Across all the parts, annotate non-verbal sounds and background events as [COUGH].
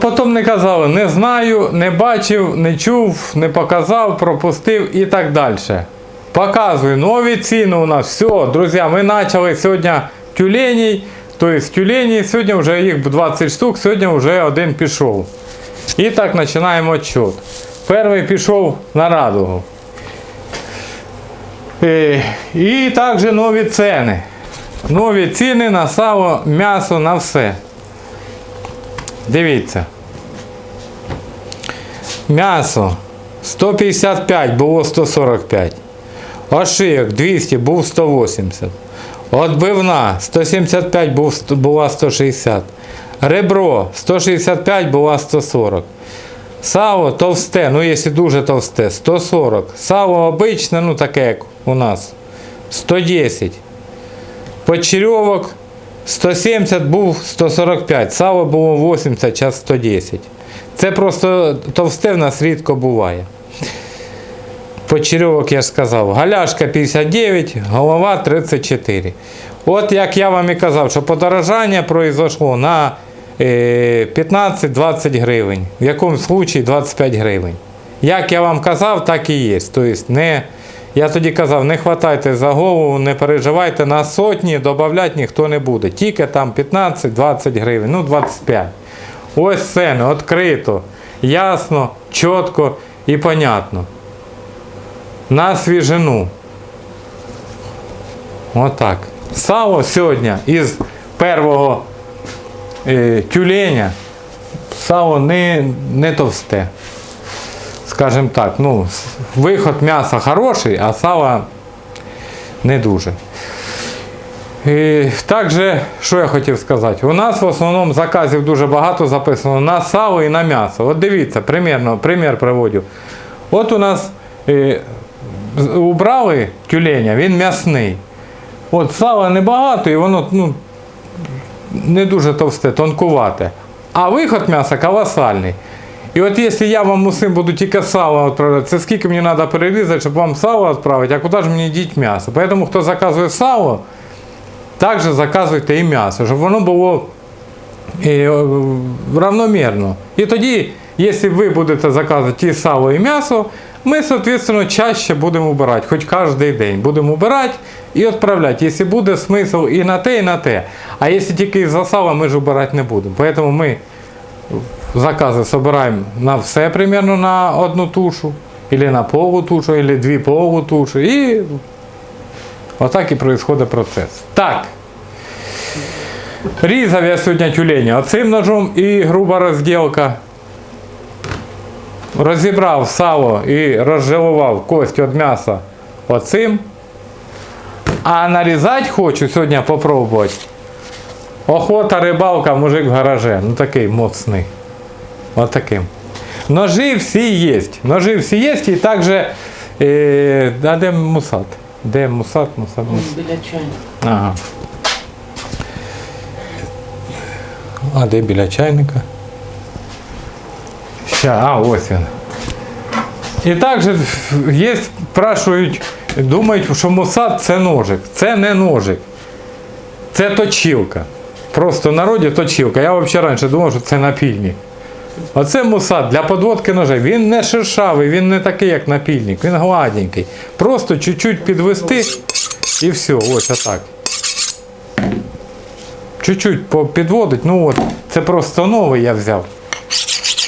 Потім не казали, не знаю, не бачив, не чув, не показав, пропустив і так далі. Показую нові ціни у нас. Все, друзі, ми почали сьогодні тюленей. Тобто тюлені, сьогодні вже їх 20 штук, сьогодні вже один пішов. І так починаємо відчет. Перший пішов на радугу. Е, І також нові ціни. Нові ціни на сало, м'ясо, на все. Дивіться. М'ясо 155 було 145. Ошийок 200 був 180. Отбивна 175 був, була 160. Ребро 165 була 140. Сало товсте, ну якщо дуже товсте, 140. Сало обичне, ну таке як у нас 110. Почерьовок 170 був 145, сало було 80, час 110. Це просто товсте в нас рідко буває. Почерьовок я ж сказав. Галяшка 59, голова 34. От як я вам і казав, що подорожання произошло на е, 15-20 гривень. В якому случаї 25 гривень. Як я вам казав, так і є. Тобто не, я тоді казав, не хватайте за голову, не переживайте на сотні, додавати ніхто не буде. Тільки там 15-20 гривень, ну 25. Ось це, відкрито, ясно, чітко і понятно. На свіжину. Отак. Сало сьогодні із першого е, тюленя. Сало не, не товсте. Скажімо так, ну, виход м'яса хороший, а сало не дуже. І також, що я хотів сказати, у нас в основному заказів дуже багато записано на сало і на м'ясо. От дивіться, примірно, примір приводю. От у нас е, убрали тюленя, він м'ясний. От сала небагато і воно ну, не дуже товсте, тонкувате. А виход м'яса колосальний. І от якщо я вам усім буду тільки сало відправляти, це скільки мені треба перерізати, щоб вам сало відправити, а куди ж мені діть м'ясо? Тому хто заказує сало, також заказуйте і м'ясо, щоб воно було е, е, равномірно. І тоді, якщо ви будете заказувати і сало, і м'ясо, ми, соответственно, чаще будемо вбирати, хоч кожен день будемо вбирати і відправляти, якщо буде смисл і на те, і на те. А якщо тільки за сало, ми ж вбирати не будемо. Тому ми закази собираємо на все примерно на одну тушу, або на полу тушу, або дві полу тушу. І отак і відбувається процес. Так. Різав я сьогодні тюленя оцим ножом і груба розділка. Розібрав сало і розжалував кость від м'яса оцим. А нарізати хочу сьогодні попробувати. Охота, рибалка, мужик в гараже. Ну такий моцний. Отаким. Ножи всі є. Ножи всі є і також. Е, а де мусат? Де мусат? Мусат, мусат. Біля чайника. Ага. А де біля чайника? Ща, а, ось він. І також є, спрашують, думають, що мусат це ножик. Це не ножик. Це точилка. Просто в народі точилка. Я взагалі раніше думав, що це напільник. Оце мусат для подводки ножей. Він не шершавий, він не такий, як напільник, він гладенький. Просто чуть-чуть підвести і все, ось отак. Чуть-чуть підводить, ну от, це просто новий я взяв.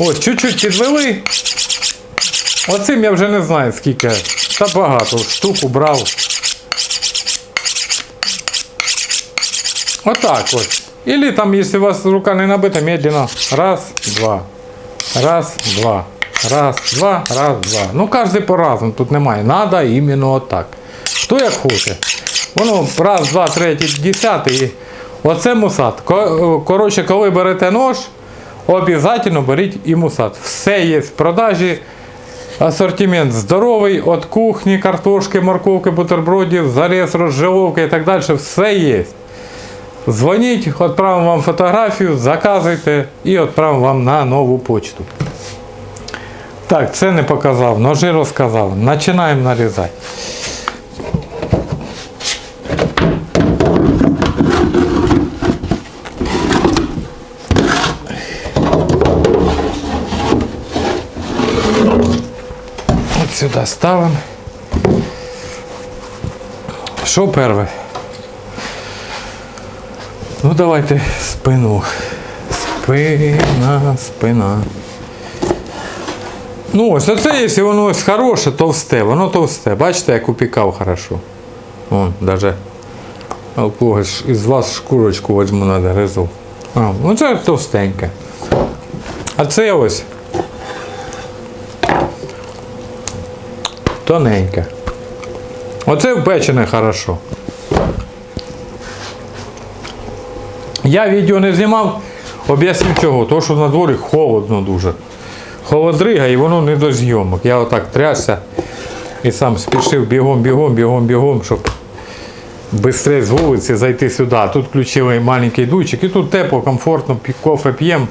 Ось, чуть-чуть підвели. Оцим я вже не знаю скільки. Та багато. Штуку брав. Отак ось. Или там, якщо у вас рука не набита, медленно. Раз, два. Раз, два. Раз, два, раз, два. Ну, кожен по-разному, тут немає. Надо іменно отак. Хто як хоче. Воно раз, два, третій, десятий. і Оце мусат. Коротше, коли берете нож, обов'язково беріть і мусат. Все є в продажі. Асортимент здоровий, від кухні, картошки, морковки, бутербродів, заріз, розживовка і так далі. Все є. Звоніть, відправимо вам фотографію, заказуйте і відправимо вам на нову почту. Так, це не показав, ножи розказав. Починаємо нарізати. От сюди ставимо. Що перше? Ну давайте спину. Спина, спина. Ну ось оце, якщо воно ось хороше, товсте, воно товсте. Бачите, як упікав хорошо. Вон, даже когось із вас шкурочку возьму на гризу. А, ну це товстеньке. А це ось тоненьке. Оце впечене хорошо. Я відео не знімав, об'яснив чого. Тому що на дворі холодно дуже. Холодрига і воно не до зйомок. Я отак трясся і сам спішив бігом, бігом, бігом, бігом, щоб швидше з вулиці зайти сюди. Тут включили маленький дуйчик і тут тепло, комфортно, кофе п'ємо,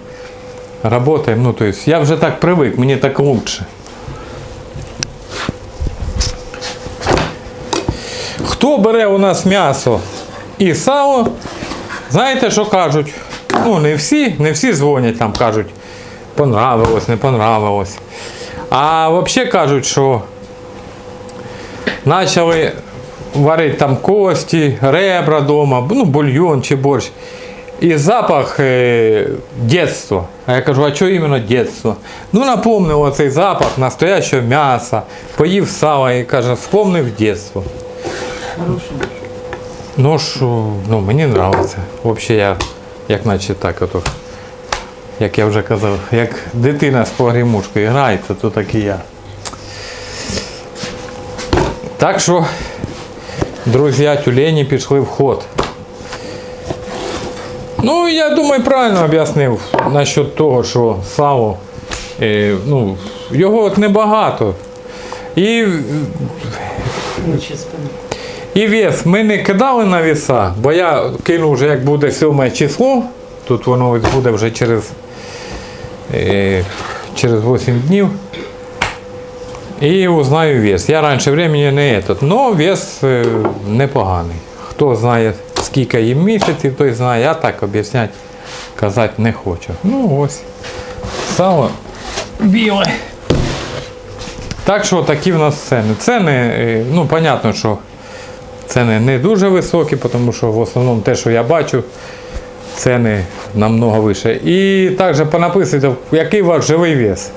працюємо. Ну, то есть я вже так привик, мені так лучше. Хто бере у нас м'ясо і сало, знаєте, що кажуть? Ну, не всі, не всі дзвонять там, кажуть, понравилось, не понравилось. А взагалі кажуть, що почали варити там кості, ребра вдома, ну, бульйон чи борщ. І запах е, дитинства. А я кажу, а що іменно дитинство? Ну, напомнило цей запах настоящого м'яса, поїв сала і каже, вспомнив дитинство. Хороший. Ну ну мені подобається. Взагалі я, як наче так, ото, як я вже казав, як дитина з погрімушкою грається, то так і я. Так що, друзі, тюлені пішли в ход. Ну, я думаю, правильно об'яснив насчет того, що сало, е, ну, його от небагато. І. і вес ми не кидали на веса, бо я кину вже як буде 7 число, тут воно буде вже через, е, через 8 днів. І узнаю вес. Я раніше времени не этот, но вес е, непоганий. Хто знає, скільки їм місяців, той знає, я так об'ясняти, казати не хочу. Ну ось. Сало біле. Так що такі в нас ціни. Ціни, е, ну, понятно, що ціни не дуже високі, тому що в основному те, що я бачу, ціни намного вище. І також понаписуйте, який у вас живий вес.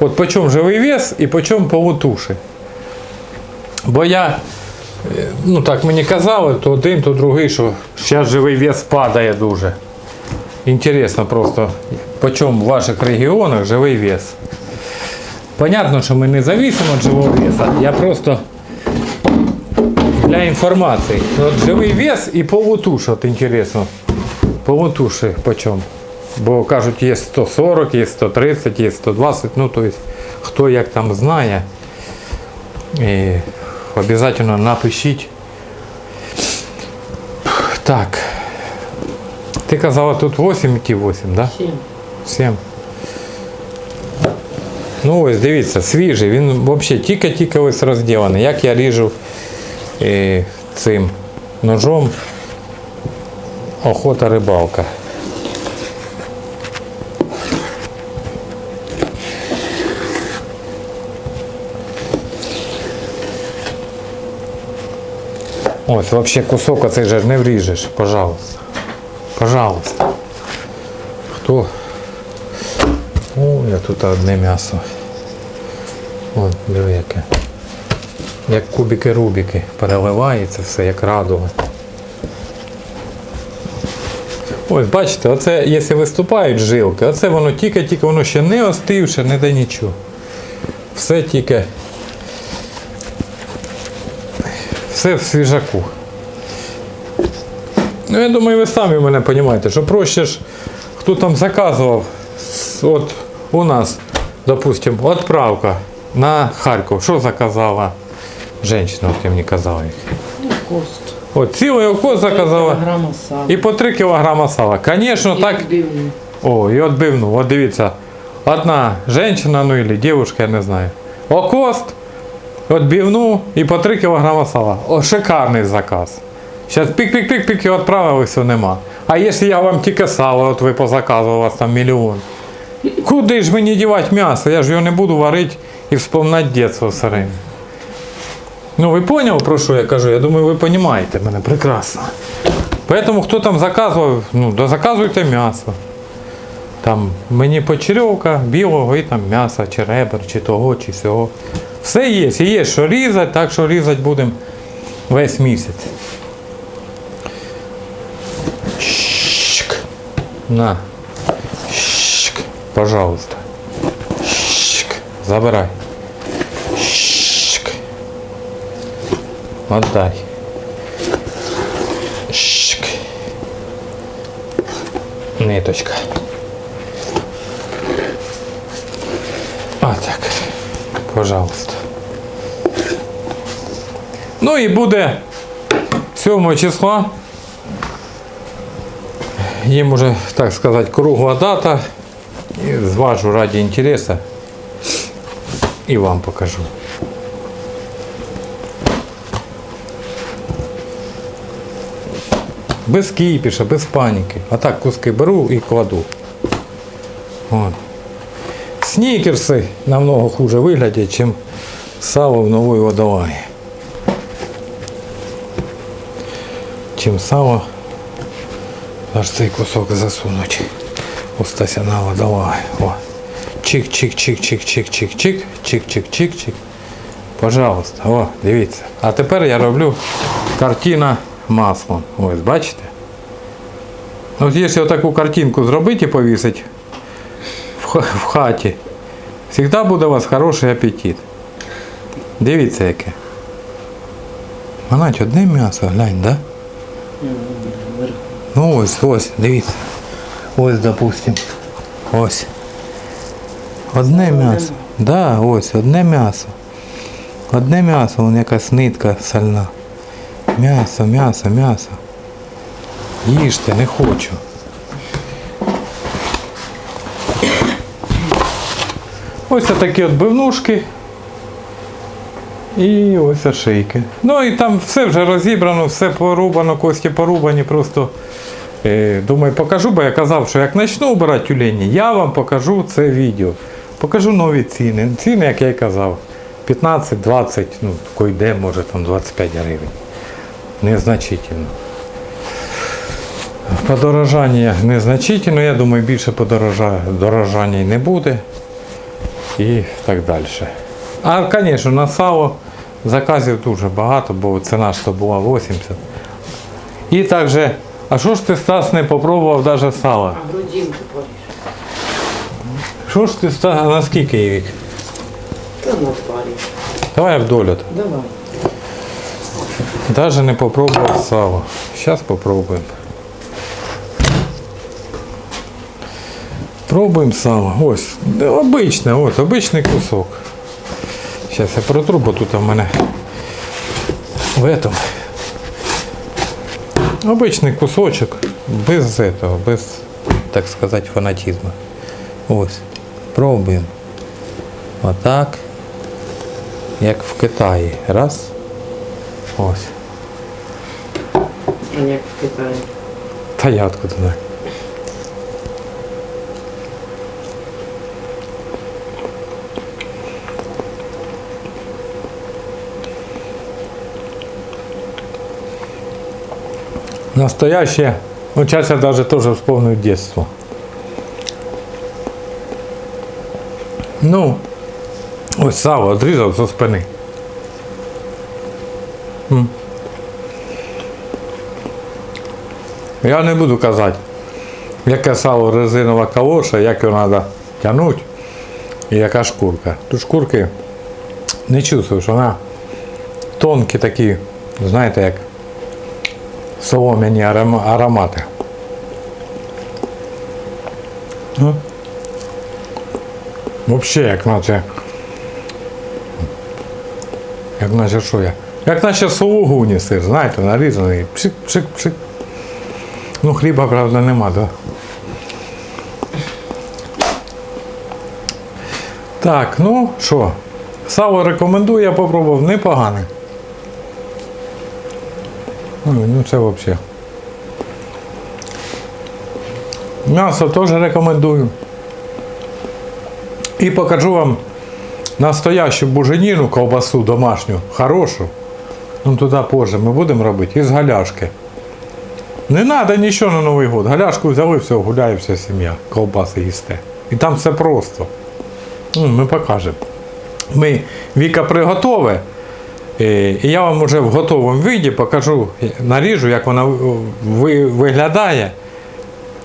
От по чому живий вес і по чому полутуші. Бо я, е, ну так мені казали, то один, то другий, що зараз живий вес падає дуже. Інтересно просто, по чому в ваших регіонах живий вес. Понятно, що ми не зависимо від живого веса. Я просто для інформації. От живий вес і полутуш, от інтересно. Полутуші по чому. Бо кажуть, є 140, є 130, є 120, ну то есть, хто як там знає. І обов'язково напишіть. Так. Ти казала тут 8 ті 8. Да? Сім. 7. Ну ось дивіться, свіжий, він взагалі тільки-тільки ось розділений. Як я ріжу цим ножом охота рибалка. Ось, взагалі кусок оцей же не вріжеш, пожалуйста. Пожалуйста. Хто о, я тут одне м'ясо. От, диви яке. Як кубики-рубики. Переливається все, як радуга. Ось бачите, оце, якщо виступають жилки, оце воно тільки-тільки, воно ще не остивше, не де нічого. Все тільки. Все в свіжаку. Ну, я думаю, ви самі мене розумієте, що проще ж, хто там заказував, от у нас, допустим, відправка на Харків. Що заказала жінка, от я мені казала їх. Ну, кост. От цілий окос заказала Кілограма і по 3 кг сала. Звісно, так. відбивні. О, і відбивну. От дивіться. Одна жінка, ну или дівчинка, я не знаю. Окост, відбивну і по 3 кг сала. О, шикарний заказ. Зараз пік-пік-пік-пік і відправили, все нема. А якщо я вам тільки сало, от ви позаказували, у вас там мільйон. Куди ж мені дівати м'ясо? Я ж його не буду варити і вспоминати дитинство время. Ну, ви поняли, про що я кажу? Я думаю, ви розумієте мене прекрасно. Поэтому хто там заказував, ну, да заказуйте м'ясо. Там мені почерьовка, білого і там м'яса, чи ребер, чи того, чи сього. Все є. І є що різати, так що різати будемо весь місяць. Щик. На. Щик. Пожалуйста. Щик. Забирай. Отдай. Щик. Ниточка. А так. Пожалуйста. Ну і буде 7 числа. Їм уже, так сказати, кругла дата. І зважу раді інтересу. І вам покажу. Без кіпіша, без паніки. А так куски беру і кладу. От. Снікерси намного хуже виглядять, ніж сало в новій водолаї. Чим сало аж цей кусок засунуть. Устася на водолай. Чик-чик-чик-чик-чик-чик-чик. Чик-чик-чик-чик. Пожалуйста, о, дивіться. А тепер я роблю картина маслом. Ось, бачите? От якщо таку картинку зробити і повісити в в хаті, завжди буде у вас хороший апетит. Дивіться яке. Манать, одне м'ясо, глянь, да? Ну ось, ось, дивіться. Ось, допустим. Ось. Одне м'ясо. Да, ось, одне м'ясо. Одне м'ясо, вон якась нитка сальна. М'ясо, м'ясо, м'ясо. Їжте, не хочу. Ось такі от бивнушки. І ось ошейки. Ну і там все вже розібрано, все порубано, кості порубані, просто е, думаю, покажу, бо я казав, що як почну обирати тюлені, я вам покажу це відео. Покажу нові ціни. Ціни, як я й казав, 15-20, ну, койде, може там 25 гривень. Незначительно. Подорожання незначительно, я думаю, більше подорожання не буде і так далі. А, звісно, на сало заказів дуже багато, бо ціна ж то була 80. І також, а що ж ти Стас не попробував навіть сало? Грудинку поріж. Що ж ти Стас, наскільки? Та на парі. Давай вдоль. от. Давай. Даже не попробував сало. Зараз попробуємо. Пробуємо сало. Ось, обичне, от, обичний кусок. Зараз я протру, бо тут в мене в этом. Обичний кусочок, без этого, без, так сказати, фанатизму. Ось. Пробуємо. Отак. Як в Китаї. Раз. Ось. Як в Китаї. Та я откуда знаю. Настоящее. Ну, сейчас я даже тоже вспомню детство. Ну, ось сало одрізав зі спини. Я не буду казати, яке сало резинова калоша, як його треба тягнути і яка шкурка. Тут шкурки не чувствуєш, вона тонкі такі, знаєте, як солом'яні аром- аромати. Ну, Взагалі, як наче. Як наче що я? Як наче сулугуні сир, знаєте, нарізаний. Пшик-пшик-пшик. Ну, хліба, правда, нема, да? Так, ну що, сало рекомендую, я попробував, непогане. Ну це взагалі. М'ясо теж рекомендую. І покажу вам настоящу буженіну, ковбасу домашню, хорошу. Ну туди позже ми будемо робити із галяшки. Не треба нічого на Новий год. Галяшку взяли, все, гуляє вся сім'я, ковбаси їсте. І там все просто. Ну, ми покажемо. Ми Віка приготове. е, І я вам вже в готовому віді покажу, наріжу, як вона виглядає.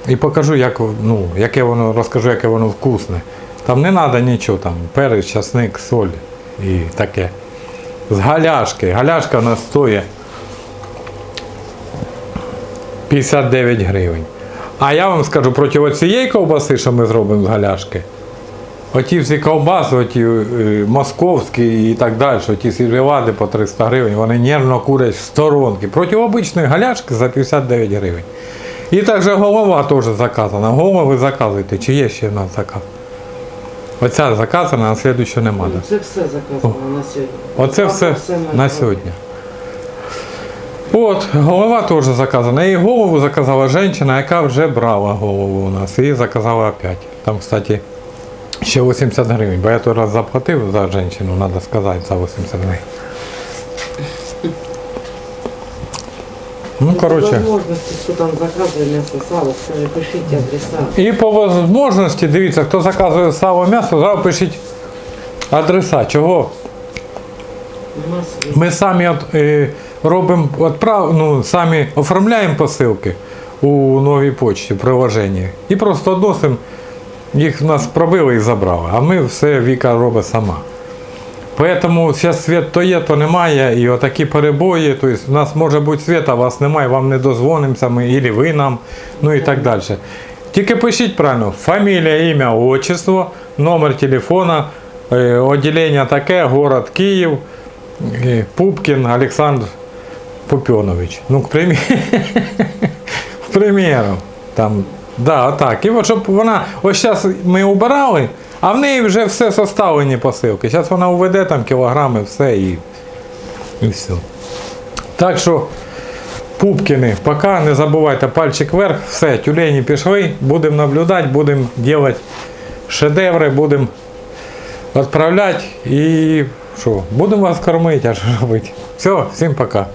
І покажу, як, ну, яке воно, розкажу, яке воно вкусне. Там не треба нічого, там, перець, часник, соль і таке. З галяшки. Галяшка у нас стоїть 59 гривень. А я вам скажу, проти цієї ковбаси, що ми зробимо з галяшки, оті всі ковбаси, оті е, московські і так далі, оті сільвівади по 300 гривень, вони нервно курять в сторонки. Проти обичної галяшки за 59 гривень. І також голова теж заказана. Голову ви заказуєте, чи є ще в нас заказ? Оця заказана, а слідуючу нема. да? Це все заказано на сьогодні. Оце все на сьогодні. От, голова теж заказана. І голову заказала жінка, яка вже брала голову у нас. І заказала опять. Там, кстати, ще 80 гривень. Бо я той раз заплатив за жінку, треба сказати, за 80 гривень. Ну, коротше. Возможності, хто там заказує м'ясо, сало, скажи, пишіть адреса. І по можливості, дивіться, хто заказує сало м'ясо, зразу пишіть адреса. Чого? У нас є. Ми самі от, е, робимо отправ, ну, самі оформляємо посилки у новій почті, в приложенні. І просто відносимо, їх в нас пробили і забрали. А ми все Віка робить сама. Поэтому зараз світ то є, то немає, і отакі перебої. Тобто у нас може бути світ, а вас немає, вам не дозвонимося, ми, і ви нам, ну і так далі. Тільки пишіть правильно, фамілія, ім'я, отчество, номер телефона, е, відділення таке, город Київ, е, Пупкін Олександр Пупьонович. Ну, к примеру. [LAUGHS] К примеру. Там, да, так. І от щоб вона, ось зараз ми убирали, а в неї вже все составлені посилки. Зараз вона уведе там кілограми, все і, і все. Так що, Пупкіни, поки не забувайте пальчик вверх, все, тюлені пішли, будемо наблюдати, будемо робити шедеври, будемо відправляти і що, будемо вас кормити, а що [LAUGHS] робити. Все, всім пока.